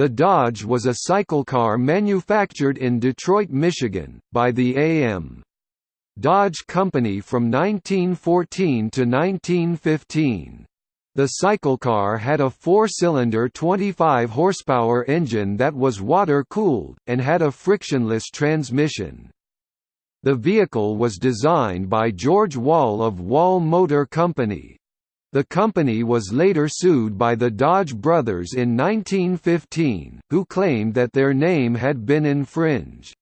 The Dodge was a cycle car manufactured in Detroit, Michigan, by the A.M. Dodge Company from 1914 to 1915. The cycle car had a four-cylinder 25 horsepower engine that was water-cooled, and had a frictionless transmission. The vehicle was designed by George Wahl of Wahl Motor Company. The company was later sued by the Dodge brothers in 1915, who claimed that their name had been infringed.